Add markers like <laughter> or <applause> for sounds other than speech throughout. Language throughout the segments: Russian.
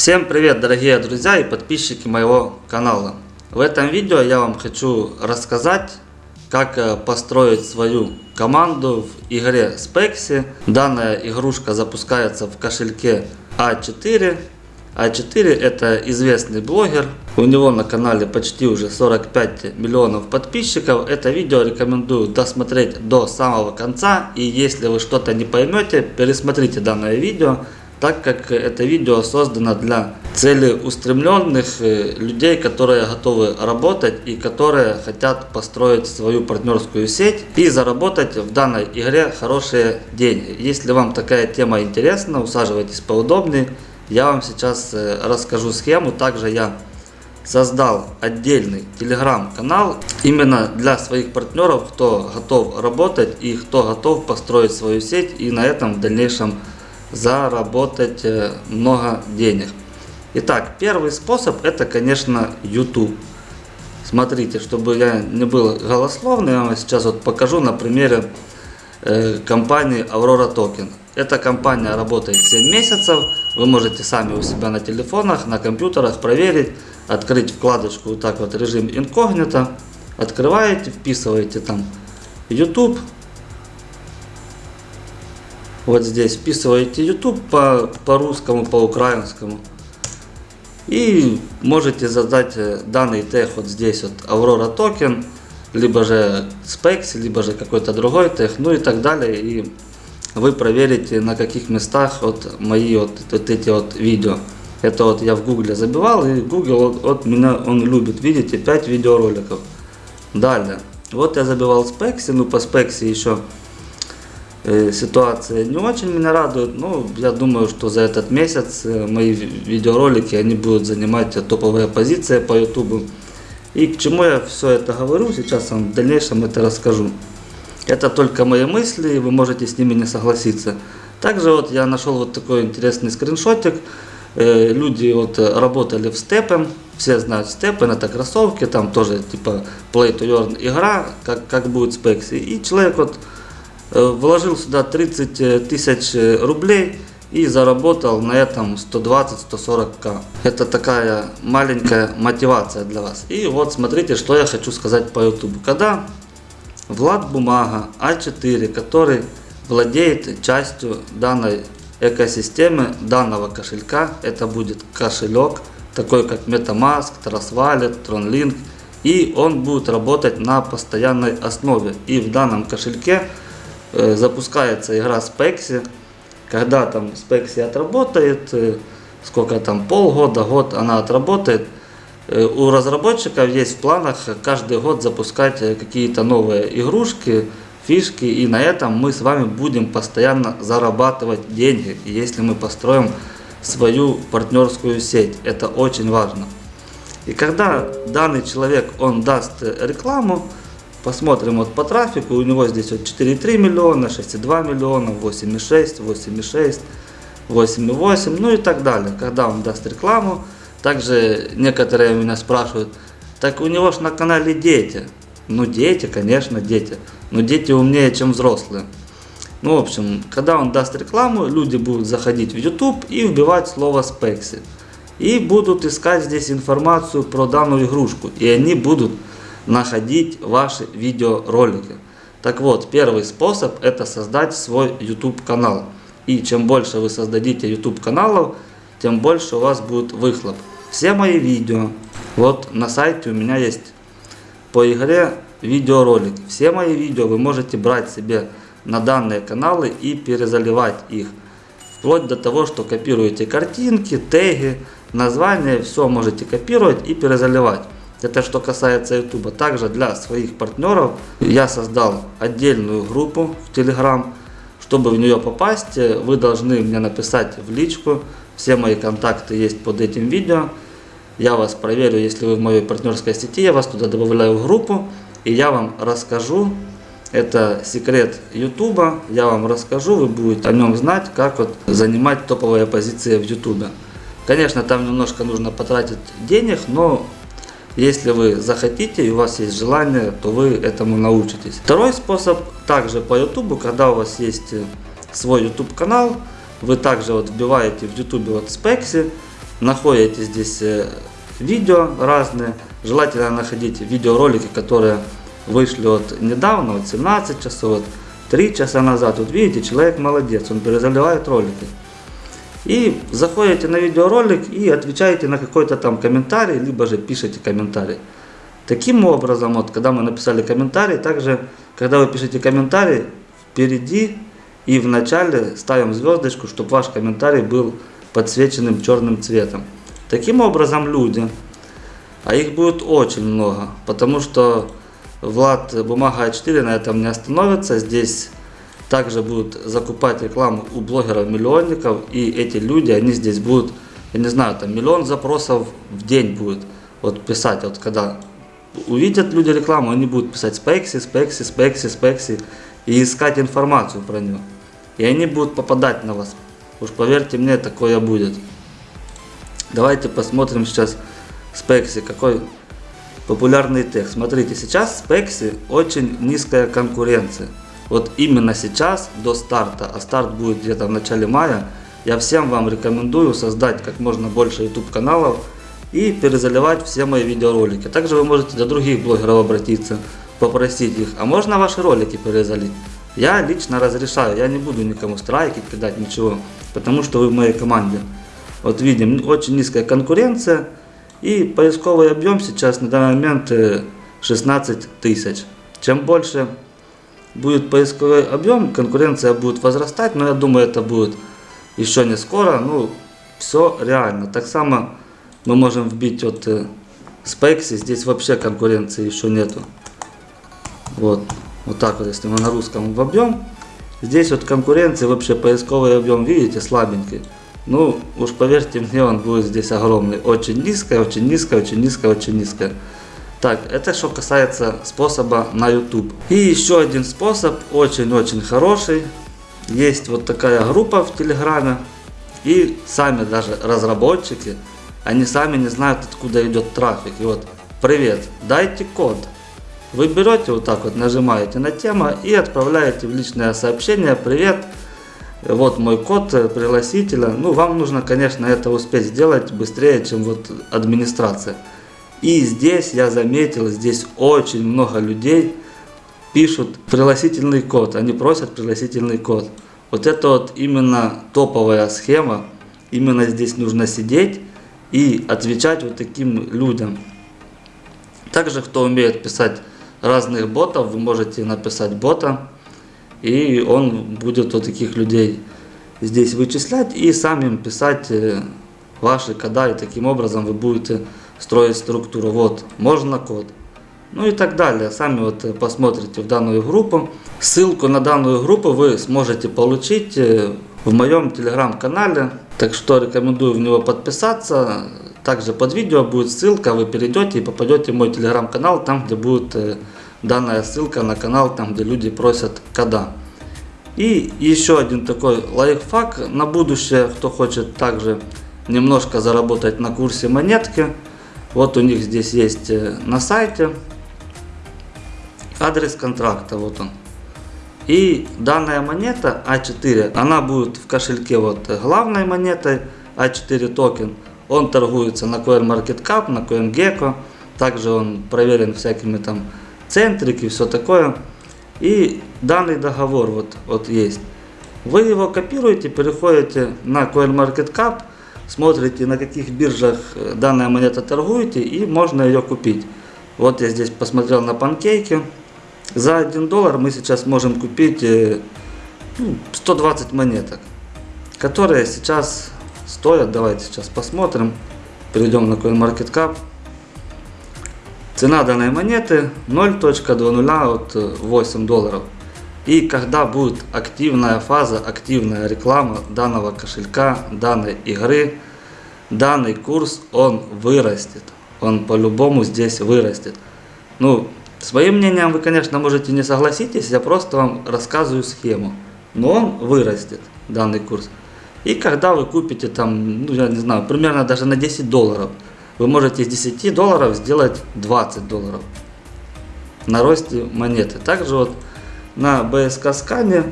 Всем привет дорогие друзья и подписчики моего канала. В этом видео я вам хочу рассказать как э, построить свою команду в игре Spexy. Данная игрушка запускается в кошельке А4. А4 это известный блогер. У него на канале почти уже 45 миллионов подписчиков. Это видео рекомендую досмотреть до самого конца. И если вы что-то не поймете, пересмотрите данное видео так как это видео создано для целеустремленных э, людей, которые готовы работать и которые хотят построить свою партнерскую сеть и заработать в данной игре хорошие деньги. Если вам такая тема интересна, усаживайтесь поудобнее. Я вам сейчас э, расскажу схему. Также я создал отдельный телеграм-канал именно для своих партнеров, кто готов работать и кто готов построить свою сеть и на этом в дальнейшем заработать э, много денег. Итак, первый способ это, конечно, YouTube. Смотрите, чтобы я не был голословный, я вам сейчас вот покажу на примере э, компании Aurora Token. Эта компания работает 7 месяцев. Вы можете сами у себя на телефонах, на компьютерах проверить, открыть вкладочку вот так вот режим инкогнито, открываете, вписываете там YouTube, вот здесь вписываете YouTube по, по украинскому. И можете задать э, данный тег вот здесь вот Aurora Token, либо же Specs, либо же какой-то другой тег, ну и так далее. И вы проверите на каких местах вот мои вот, вот эти вот видео. Это вот я в гугле забивал и Google вот, вот меня он любит, видите, 5 видеороликов. Далее, вот я забивал Specs, ну по Specs еще ситуация не очень меня радует, но я думаю, что за этот месяц э, мои видеоролики они будут занимать топовые позиции по YouTube. И к чему я все это говорю, сейчас вам в дальнейшем это расскажу. Это только мои мысли, вы можете с ними не согласиться. Также вот я нашел вот такой интересный скриншотик. Э, люди вот работали в Степен, все знают Степен, это кроссовки, там тоже типа Play to Earn игра, как, как будет спекси. И человек вот Э, вложил сюда 30 э, тысяч э, рублей и заработал на этом 120-140к. Это такая маленькая мотивация для вас. И вот смотрите, что я хочу сказать по YouTube. Когда Влад Бумага А4, который владеет частью данной экосистемы, данного кошелька, это будет кошелек, такой как MetaMask, Trust Wallet, TronLink, и он будет работать на постоянной основе. И в данном кошельке Э, запускается игра Spexy, когда там Spexy отработает, э, сколько там, полгода, год она отработает, э, у разработчиков есть в планах каждый год запускать какие-то новые игрушки, фишки, и на этом мы с вами будем постоянно зарабатывать деньги, если мы построим свою партнерскую сеть. Это очень важно. И когда данный человек, он даст рекламу, Посмотрим вот по трафику, у него здесь вот 4,3 миллиона, 6,2 миллиона, 8,6, 8,6, 8,8, ну и так далее. Когда он даст рекламу, также некоторые меня спрашивают, так у него же на канале дети. Ну дети, конечно, дети. Но дети умнее, чем взрослые. Ну, в общем, когда он даст рекламу, люди будут заходить в YouTube и вбивать слово Spexy. И будут искать здесь информацию про данную игрушку. И они будут находить ваши видеоролики. Так вот, первый способ это создать свой YouTube канал. И чем больше вы создадите YouTube каналов, тем больше у вас будет выхлоп. Все мои видео, вот на сайте у меня есть по игре видеоролики. Все мои видео вы можете брать себе на данные каналы и перезаливать их. Вплоть до того, что копируете картинки, теги, названия, все можете копировать и перезаливать. Это что касается YouTube. Также для своих партнеров я создал отдельную группу в Telegram. Чтобы в нее попасть, вы должны мне написать в личку. Все мои контакты есть под этим видео. Я вас проверю, если вы в моей партнерской сети, я вас туда добавляю в группу. И я вам расскажу, это секрет YouTube, я вам расскажу, вы будете о нем знать, как вот занимать топовые позиции в YouTube. Конечно, там немножко нужно потратить денег, но если вы захотите и у вас есть желание, то вы этому научитесь. Второй способ, также по YouTube, когда у вас есть э, свой YouTube канал, вы также вот вбиваете в YouTube вот Spexy находите здесь э, видео разные. Желательно находить видеоролики, которые вышли вот недавно, вот 17 часов, вот 3 часа назад. Вот видите, человек молодец, он перезаливает ролики. И заходите на видеоролик и отвечаете на какой-то там комментарий, либо же пишите комментарий. Таким образом, вот когда мы написали комментарий, также, когда вы пишете комментарий, впереди и в начале ставим звездочку, чтобы ваш комментарий был подсвеченным черным цветом. Таким образом люди, а их будет очень много, потому что Влад Бумага А4 на этом не остановится, здесь также будут закупать рекламу у блогеров-миллионников, и эти люди, они здесь будут, я не знаю, там миллион запросов в день будет вот писать, вот когда увидят люди рекламу, они будут писать спекси, спекси, спекси, спекси и искать информацию про него. И они будут попадать на вас. Уж поверьте мне, такое будет. Давайте посмотрим сейчас спекси, какой популярный текст. Смотрите, сейчас спекси очень низкая конкуренция. Вот именно сейчас, до старта, а старт будет где-то в начале мая, я всем вам рекомендую создать как можно больше YouTube каналов и перезаливать все мои видеоролики. Также вы можете до других блогеров обратиться, попросить их, а можно ваши ролики перезалить? Я лично разрешаю, я не буду никому страйки кидать, ничего, потому что вы в моей команде. Вот видим, очень низкая конкуренция и поисковый объем сейчас на данный момент 16 э, тысяч. Чем больше будет поисковый объем, конкуренция будет возрастать, но я думаю это будет еще не скоро, ну все реально. Так само мы можем вбить вот э, спекси, здесь вообще конкуренции еще нету. Вот, вот так вот, если мы на русском вобьем, здесь вот конкуренции вообще поисковый объем, видите, слабенький. Ну, уж поверьте мне, он будет здесь огромный. Очень низкая, очень низкая, очень низкая, очень низкая. Так, это что касается способа на YouTube. И еще один способ, очень-очень хороший. Есть вот такая группа в Телеграме. И сами даже разработчики они сами не знают, откуда идет трафик. И вот, привет, дайте код. Вы берете вот так вот, нажимаете на тему и отправляете в личное сообщение, привет, вот мой код пригласителя. Ну, вам нужно, конечно, это успеть сделать быстрее, чем вот администрация. И здесь я заметил, здесь очень много людей пишут пригласительный код, они просят пригласительный код. Вот это вот именно топовая схема, именно здесь нужно сидеть и отвечать вот таким людям. Также, кто умеет писать разных ботов, вы можете написать бота, и он будет вот таких людей здесь вычислять и сам им писать э, ваши кода, и таким образом вы будете строить структуру. Вот, можно код. Ну и так далее. Сами вот посмотрите в данную группу. Ссылку на данную группу вы сможете получить э, в моем телеграм-канале. Так что рекомендую в него подписаться. Также под видео будет ссылка, вы перейдете и попадете в мой телеграм-канал, там где будет э, данная ссылка на канал, там где люди просят кода. И еще один такой лайфхак на будущее, кто хочет также немножко заработать на курсе монетки. Вот у них здесь есть э, на сайте адрес контракта, вот он. И данная монета А4, она будет в кошельке вот главной монетой А4 токен. Он торгуется на CoinMarketCap, на CoinGecko. Также он проверен всякими там центрики, все такое. И данный договор вот, вот есть. Вы его копируете, переходите на CoinMarketCap, смотрите на каких биржах данная монета торгуете и можно ее купить. Вот я здесь посмотрел на панкейки. За 1 доллар мы сейчас можем купить 120 ну, монеток, которые сейчас стоят, давайте сейчас посмотрим, перейдем на CoinMarketCap. Цена данной монеты 0.20 от 8 долларов. И когда будет активная фаза, активная реклама данного кошелька, данной игры, данный курс, он вырастет. Он по-любому здесь вырастет. Ну, Своим мнением вы, конечно, можете не согласитесь, я просто вам рассказываю схему. Но он вырастет, данный курс. И когда вы купите там, ну я не знаю, примерно даже на 10 долларов, вы можете из 10 долларов сделать 20 долларов на росте монеты. Также вот на БСК скане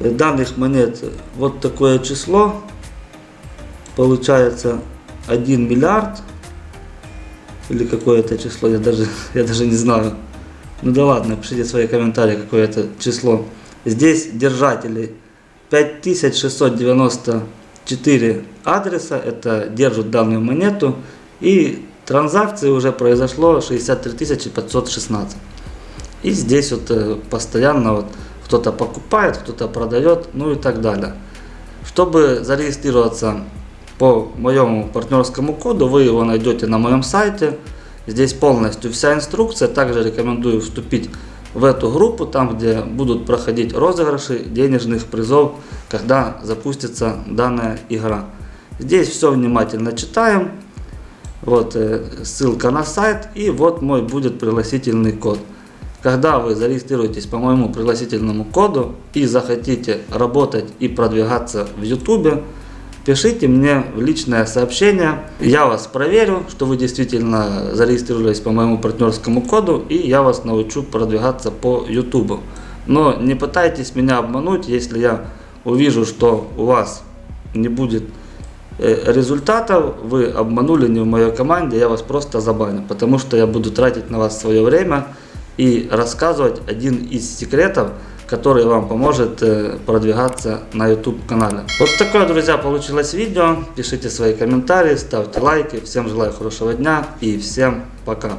данных монет вот такое число получается 1 миллиард. Или какое это число, я даже, <laughs> я даже не знаю. Ну да ладно, пишите свои комментарии, какое это число. Здесь держателей 5694 адреса, это держат данную монету. И транзакции уже произошло 63 516. И здесь вот э, постоянно вот кто-то покупает, кто-то продает, ну и так далее. Чтобы зарегистрироваться по моему партнерскому коду, вы его найдете на моем сайте. Здесь полностью вся инструкция. Также рекомендую вступить в эту группу, там где будут проходить розыгрыши денежных призов, когда запустится данная игра. Здесь все внимательно читаем. Вот э, ссылка на сайт и вот мой будет пригласительный код. Когда вы зарегистрируетесь по моему пригласительному коду и захотите работать и продвигаться в YouTube, пишите мне в личное сообщение. Я вас проверю, что вы действительно зарегистрировались по моему партнерскому коду и я вас научу продвигаться по YouTube. Но не пытайтесь меня обмануть, если я увижу, что у вас не будет э, результатов, вы обманули не в моей команде, я вас просто забаню, потому что я буду тратить на вас свое время и рассказывать один из секретов, который вам поможет э, продвигаться на YouTube канале. Вот такое, друзья, получилось видео. Пишите свои комментарии, ставьте лайки. Всем желаю хорошего дня и всем пока.